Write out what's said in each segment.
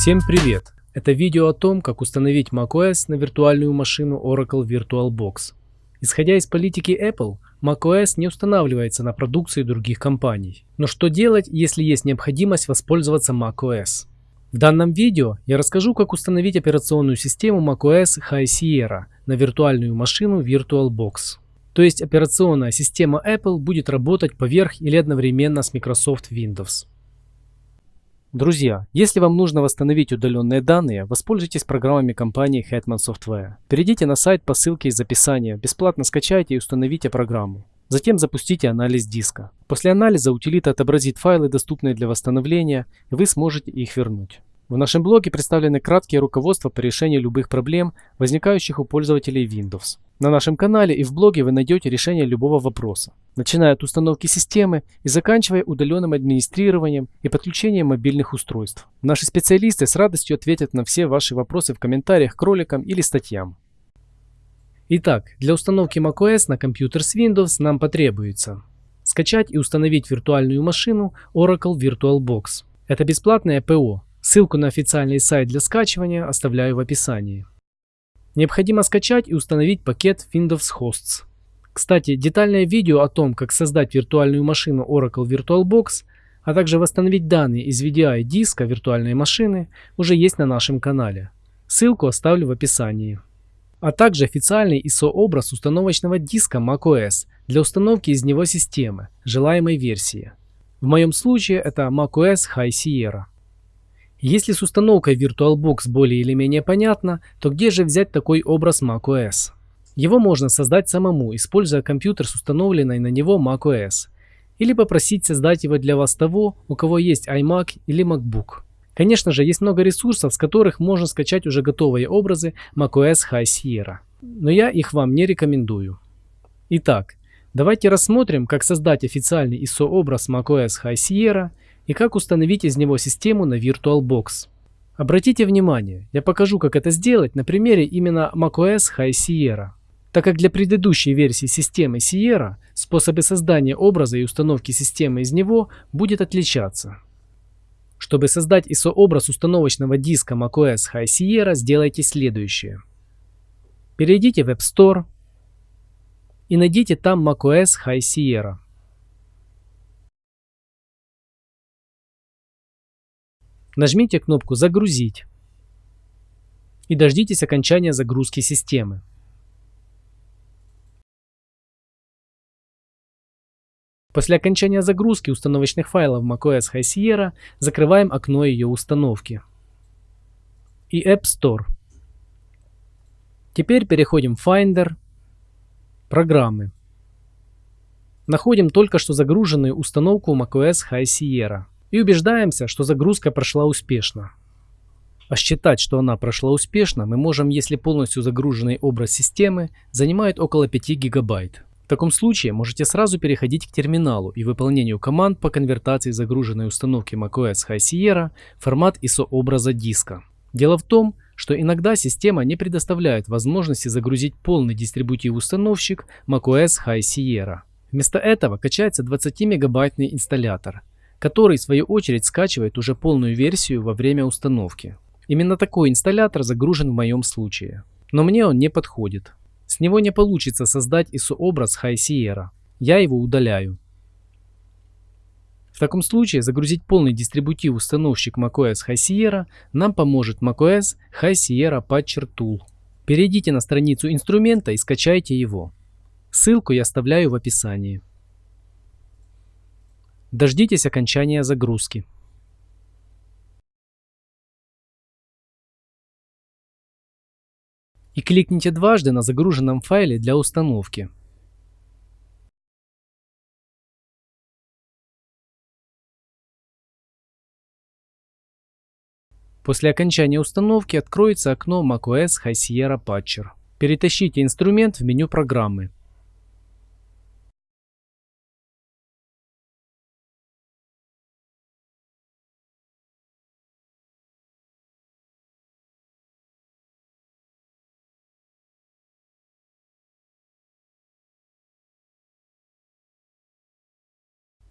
Всем привет! Это видео о том, как установить macOS на виртуальную машину Oracle VirtualBox. Исходя из политики Apple, macOS не устанавливается на продукции других компаний. Но что делать, если есть необходимость воспользоваться macOS? В данном видео я расскажу, как установить операционную систему macOS High Sierra на виртуальную машину VirtualBox. То есть операционная система Apple будет работать поверх или одновременно с Microsoft Windows. Друзья, если вам нужно восстановить удаленные данные, воспользуйтесь программами компании Hetman Software. Перейдите на сайт по ссылке из описания, бесплатно скачайте и установите программу. Затем запустите анализ диска. После анализа утилита отобразит файлы, доступные для восстановления, и вы сможете их вернуть. В нашем блоге представлены краткие руководства по решению любых проблем, возникающих у пользователей Windows. На нашем канале и в блоге вы найдете решение любого вопроса, начиная от установки системы и заканчивая удаленным администрированием и подключением мобильных устройств. Наши специалисты с радостью ответят на все ваши вопросы в комментариях к роликам или статьям. Итак, для установки macOS на компьютер с Windows нам потребуется скачать и установить виртуальную машину Oracle VirtualBox. Это бесплатное ПО, Ссылку на официальный сайт для скачивания оставляю в описании. Необходимо скачать и установить пакет Windows Hosts. Кстати, детальное видео о том, как создать виртуальную машину Oracle VirtualBox, а также восстановить данные из VDI диска виртуальной машины уже есть на нашем канале. Ссылку оставлю в описании. А также официальный ISO-образ установочного диска macOS для установки из него системы, желаемой версии. В моем случае это macOS High Sierra. Если с установкой VirtualBox более или менее понятно, то где же взять такой образ macOS? Его можно создать самому, используя компьютер с установленной на него macOS, или попросить создать его для вас того, у кого есть iMac или MacBook. Конечно же, есть много ресурсов, с которых можно скачать уже готовые образы macOS High Sierra, но я их вам не рекомендую. Итак, давайте рассмотрим, как создать официальный ISO-образ macOS High Sierra и как установить из него систему на VirtualBox. Обратите внимание, я покажу как это сделать на примере именно macOS High Sierra. Так как для предыдущей версии системы Sierra способы создания образа и установки системы из него будет отличаться. Чтобы создать ISO-образ установочного диска macOS High Sierra, сделайте следующее. Перейдите в App Store и найдите там macOS High Sierra. Нажмите кнопку «Загрузить» и дождитесь окончания загрузки системы. После окончания загрузки установочных файлов macOS High Sierra закрываем окно ее установки. И App Store. Теперь переходим в Finder, Программы. Находим только что загруженную установку macOS High Sierra и убеждаемся, что загрузка прошла успешно. А считать, что она прошла успешно, мы можем, если полностью загруженный образ системы занимает около 5 гигабайт. В таком случае можете сразу переходить к терминалу и выполнению команд по конвертации загруженной установки macOS High Sierra в формат ISO-образа диска. Дело в том, что иногда система не предоставляет возможности загрузить полный дистрибутив-установщик macOS High Sierra. Вместо этого качается 20-мегабайтный инсталлятор, который в свою очередь скачивает уже полную версию во время установки. Именно такой инсталлятор загружен в моем случае. Но мне он не подходит. С него не получится создать ISO-образ High Sierra. Я его удаляю. В таком случае загрузить полный дистрибутив установщик macOS High Sierra нам поможет macOS High Sierra Patcher Tool. Перейдите на страницу инструмента и скачайте его. Ссылку я оставляю в описании. Дождитесь окончания загрузки. И кликните дважды на загруженном файле для установки. После окончания установки откроется окно macOS High Sierra Patcher. Перетащите инструмент в меню программы.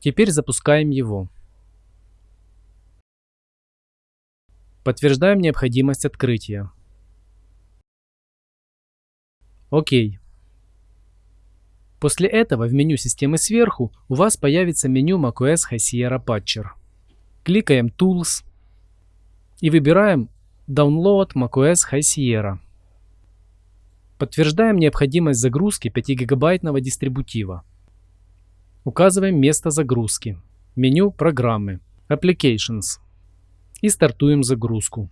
Теперь запускаем его. Подтверждаем необходимость открытия. Окей. После этого в меню системы сверху у вас появится меню macOS High Sierra Patcher. Кликаем Tools и выбираем Download macOS High Sierra. Подтверждаем необходимость загрузки 5-гигабайтного дистрибутива. Указываем место загрузки. Меню «Программы» Applications. И стартуем загрузку.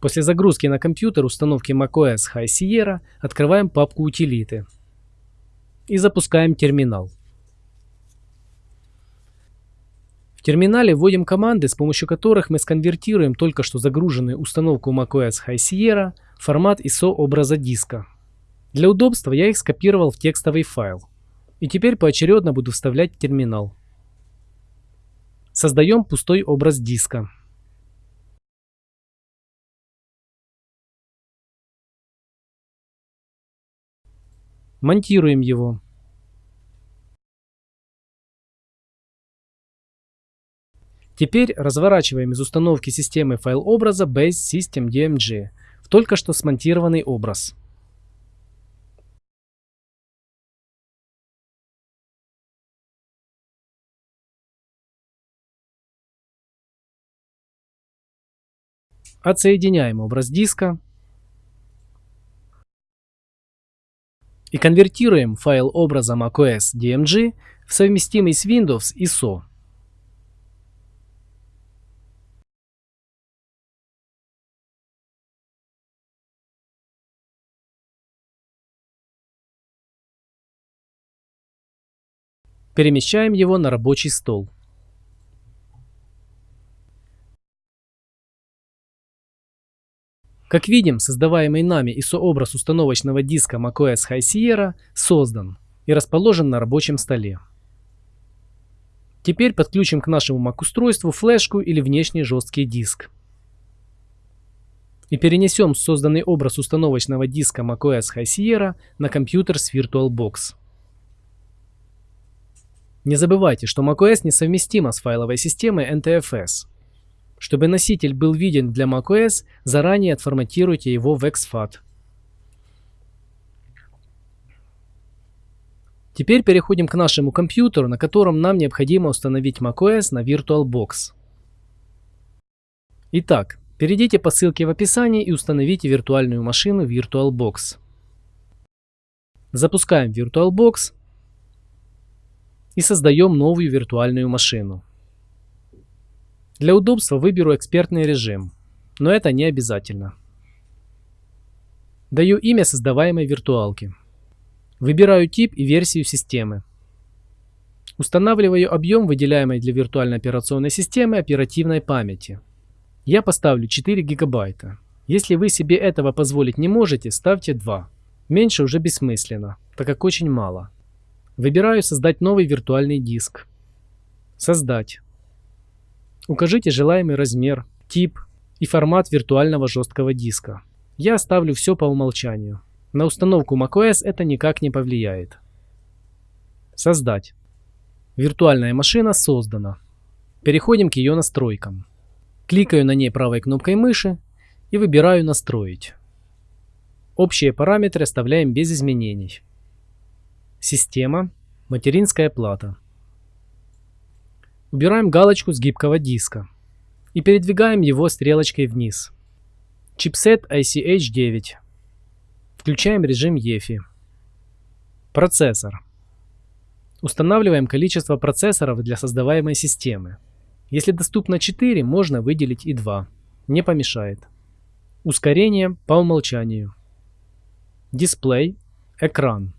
После загрузки на компьютер установки macOS High Sierra открываем папку «Утилиты» и запускаем терминал. В терминале вводим команды, с помощью которых мы сконвертируем только что загруженную установку macOS High Sierra в формат ISO образа диска. Для удобства я их скопировал в текстовый файл. И теперь поочередно буду вставлять терминал. Создаем пустой образ диска. Монтируем его. Теперь разворачиваем из установки системы файл образа Base System DMG в только что смонтированный образ. Отсоединяем образ диска и конвертируем файл образа macOS DMG в совместимый с Windows ISO. Перемещаем его на рабочий стол. Как видим, создаваемый нами ISO-образ установочного диска macOS High Sierra создан и расположен на рабочем столе. Теперь подключим к нашему Mac-устройству флешку или внешний жесткий диск. И перенесем созданный образ установочного диска macOS High Sierra на компьютер с VirtualBox. Не забывайте, что macOS несовместима с файловой системой NTFS. Чтобы носитель был виден для macOS, заранее отформатируйте его в exFAT. Теперь переходим к нашему компьютеру, на котором нам необходимо установить macOS на VirtualBox. Итак, перейдите по ссылке в описании и установите виртуальную машину VirtualBox. Запускаем VirtualBox и создаем новую виртуальную машину. Для удобства выберу экспертный режим, но это не обязательно. Даю имя создаваемой виртуалки. Выбираю тип и версию системы. Устанавливаю объем выделяемой для виртуальной операционной системы оперативной памяти. Я поставлю 4 гигабайта. Если вы себе этого позволить не можете, ставьте 2. Меньше уже бессмысленно, так как очень мало. Выбираю «Создать новый виртуальный диск». «Создать». Укажите желаемый размер, тип и формат виртуального жесткого диска. Я оставлю все по умолчанию. На установку macOS это никак не повлияет. Создать. Виртуальная машина создана. Переходим к ее настройкам. Кликаю на ней правой кнопкой мыши и выбираю «Настроить». Общие параметры оставляем без изменений. Система. Материнская плата. Убираем галочку с гибкого диска и передвигаем его стрелочкой вниз. Чипсет ICH9. Включаем режим EFI. Процессор. Устанавливаем количество процессоров для создаваемой системы. Если доступно 4, можно выделить и 2. Не помешает. Ускорение по умолчанию. Дисплей. Экран.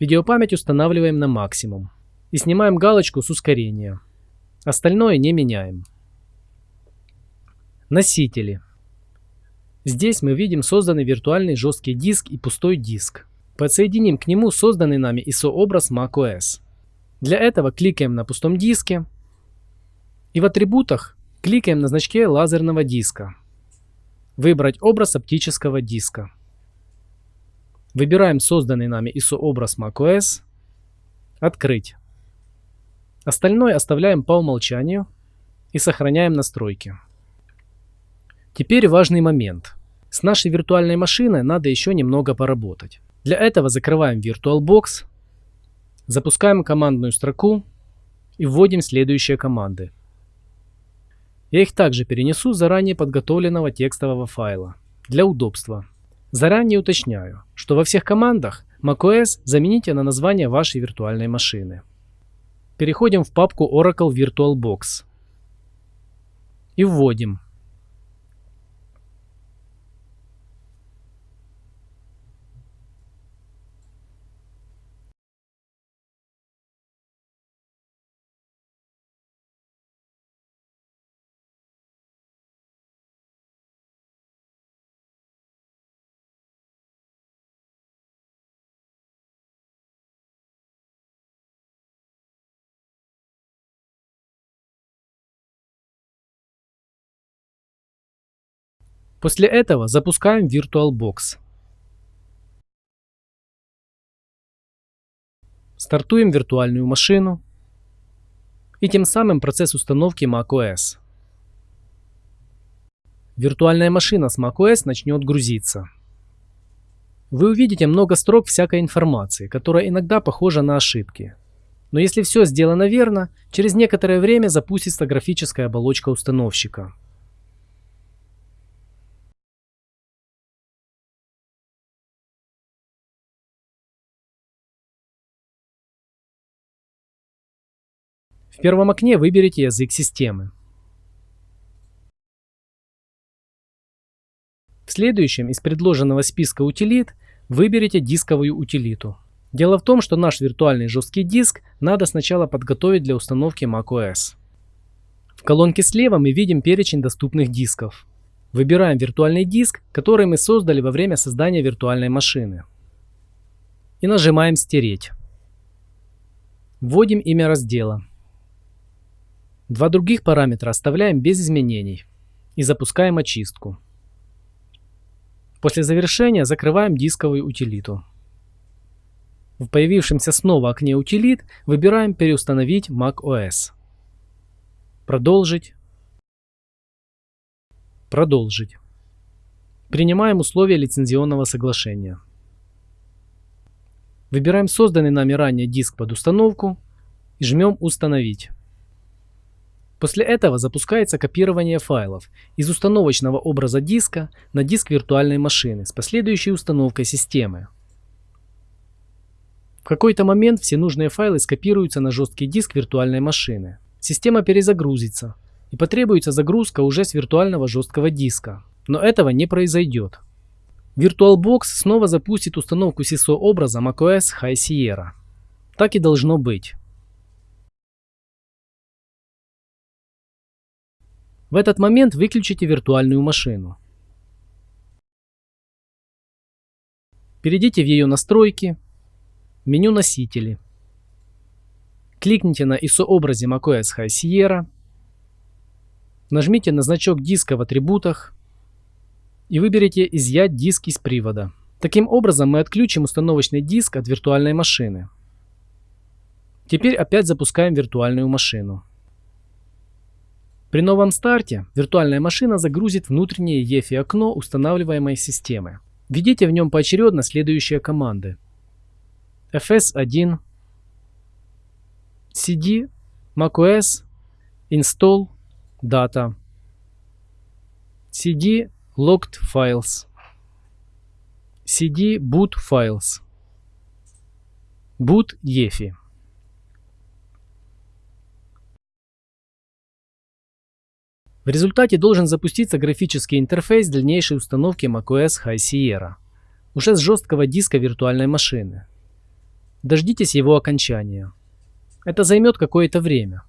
Видеопамять устанавливаем на максимум. И снимаем галочку с ускорения. Остальное не меняем. Носители. Здесь мы видим созданный виртуальный жесткий диск и пустой диск. Подсоединим к нему созданный нами ISO-образ macOS. Для этого кликаем на пустом диске и в атрибутах кликаем на значке лазерного диска. Выбрать образ оптического диска. Выбираем созданный нами ISO-образ macOS. Открыть. Остальное оставляем по умолчанию и сохраняем настройки. Теперь важный момент. С нашей виртуальной машиной надо еще немного поработать. Для этого закрываем VirtualBox, запускаем командную строку и вводим следующие команды. Я их также перенесу заранее подготовленного текстового файла для удобства. Заранее уточняю, что во всех командах macOS замените на название вашей виртуальной машины. Переходим в папку Oracle VirtualBox и вводим После этого запускаем VirtualBox. Стартуем виртуальную машину и тем самым процесс установки macOS. Виртуальная машина с macOS начнет грузиться. Вы увидите много строк всякой информации, которая иногда похожа на ошибки. Но если все сделано верно, через некоторое время запустится графическая оболочка установщика. В первом окне выберите язык системы. В следующем из предложенного списка утилит выберите дисковую утилиту. Дело в том, что наш виртуальный жесткий диск надо сначала подготовить для установки macOS. В колонке слева мы видим перечень доступных дисков. Выбираем виртуальный диск, который мы создали во время создания виртуальной машины. И нажимаем «Стереть». Вводим имя раздела. Два других параметра оставляем без изменений и запускаем очистку. После завершения закрываем дисковую утилиту. В появившемся снова окне утилит выбираем «Переустановить macOS». Продолжить. Продолжить. Принимаем условия лицензионного соглашения. Выбираем созданный нами ранее диск под установку и жмем «Установить». После этого запускается копирование файлов из установочного образа диска на диск виртуальной машины с последующей установкой системы. В какой-то момент все нужные файлы скопируются на жесткий диск виртуальной машины. Система перезагрузится и потребуется загрузка уже с виртуального жесткого диска. Но этого не произойдет. VirtualBox снова запустит установку SISO образа macOS High Sierra. Так и должно быть. В этот момент выключите виртуальную машину. Перейдите в ее настройки, меню носители. Кликните на ISO-образе macOS High Sierra, нажмите на значок диска в атрибутах и выберите «Изъять диск из привода». Таким образом мы отключим установочный диск от виртуальной машины. Теперь опять запускаем виртуальную машину. При новом старте виртуальная машина загрузит внутреннее EFI окно устанавливаемой системы. Введите в нем поочередно следующие команды. fs1 cd macOS install data cd logged files cd boot files boot EFI В результате должен запуститься графический интерфейс дальнейшей установки macOS High Sierra, уже с жесткого диска виртуальной машины. Дождитесь его окончания. Это займет какое-то время.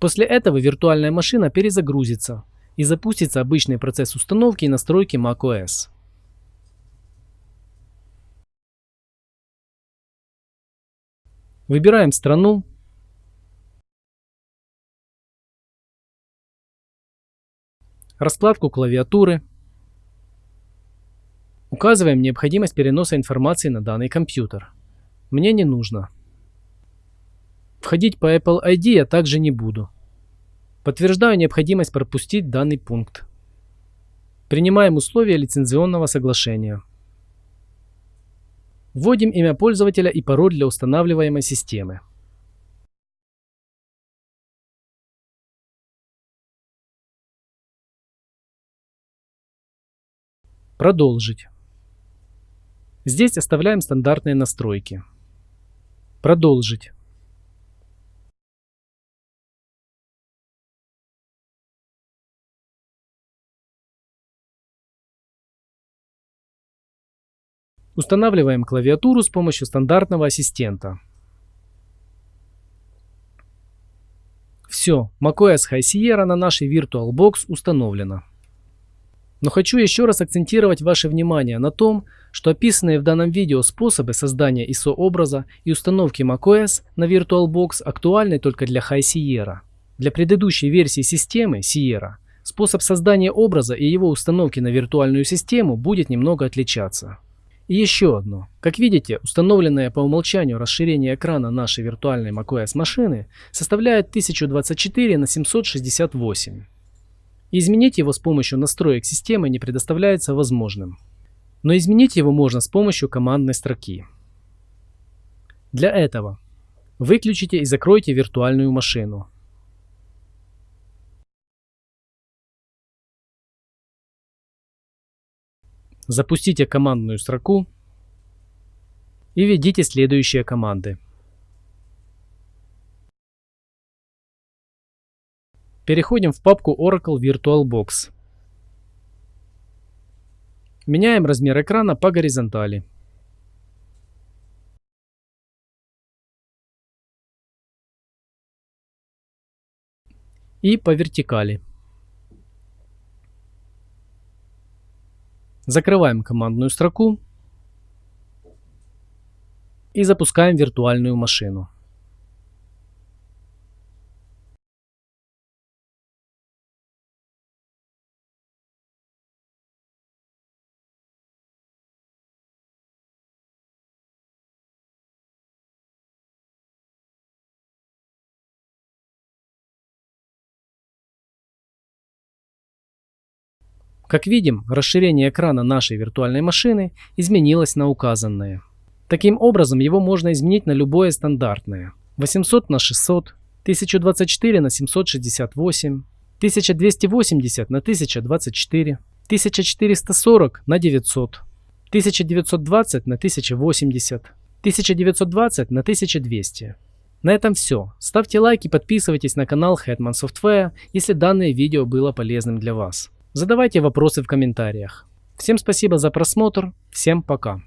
После этого виртуальная машина перезагрузится и запустится обычный процесс установки и настройки macOS. Выбираем страну. Раскладку клавиатуры. Указываем необходимость переноса информации на данный компьютер. Мне не нужно. Входить по Apple ID я также не буду. Подтверждаю необходимость пропустить данный пункт. Принимаем условия лицензионного соглашения. Вводим имя пользователя и пароль для устанавливаемой системы. Продолжить. Здесь оставляем стандартные настройки. Продолжить. Устанавливаем клавиатуру с помощью стандартного ассистента. Все, macOS High Sierra на нашей VirtualBox установлена. Но хочу еще раз акцентировать ваше внимание на том, что описанные в данном видео способы создания ISO-образа и установки macOS на VirtualBox актуальны только для High Sierra. Для предыдущей версии системы Sierra способ создания образа и его установки на виртуальную систему будет немного отличаться. И еще одно. Как видите, установленное по умолчанию расширение экрана нашей виртуальной macOS машины составляет 1024 на 768. И изменить его с помощью настроек системы не предоставляется возможным. Но изменить его можно с помощью командной строки. Для этого выключите и закройте виртуальную машину. Запустите командную строку и введите следующие команды. Переходим в папку Oracle VirtualBox. Меняем размер экрана по горизонтали. И по вертикали. Закрываем командную строку и запускаем виртуальную машину. Как видим, расширение экрана нашей виртуальной машины изменилось на указанное. Таким образом, его можно изменить на любое стандартное. 800 на 600, 1024 на 768, 1280 на 1024, 1440 на 900, 1920 на 1080, 1920 на 1200. На этом все. Ставьте лайк и подписывайтесь на канал Hetman Software, если данное видео было полезным для вас. Задавайте вопросы в комментариях. Всем спасибо за просмотр, всем пока.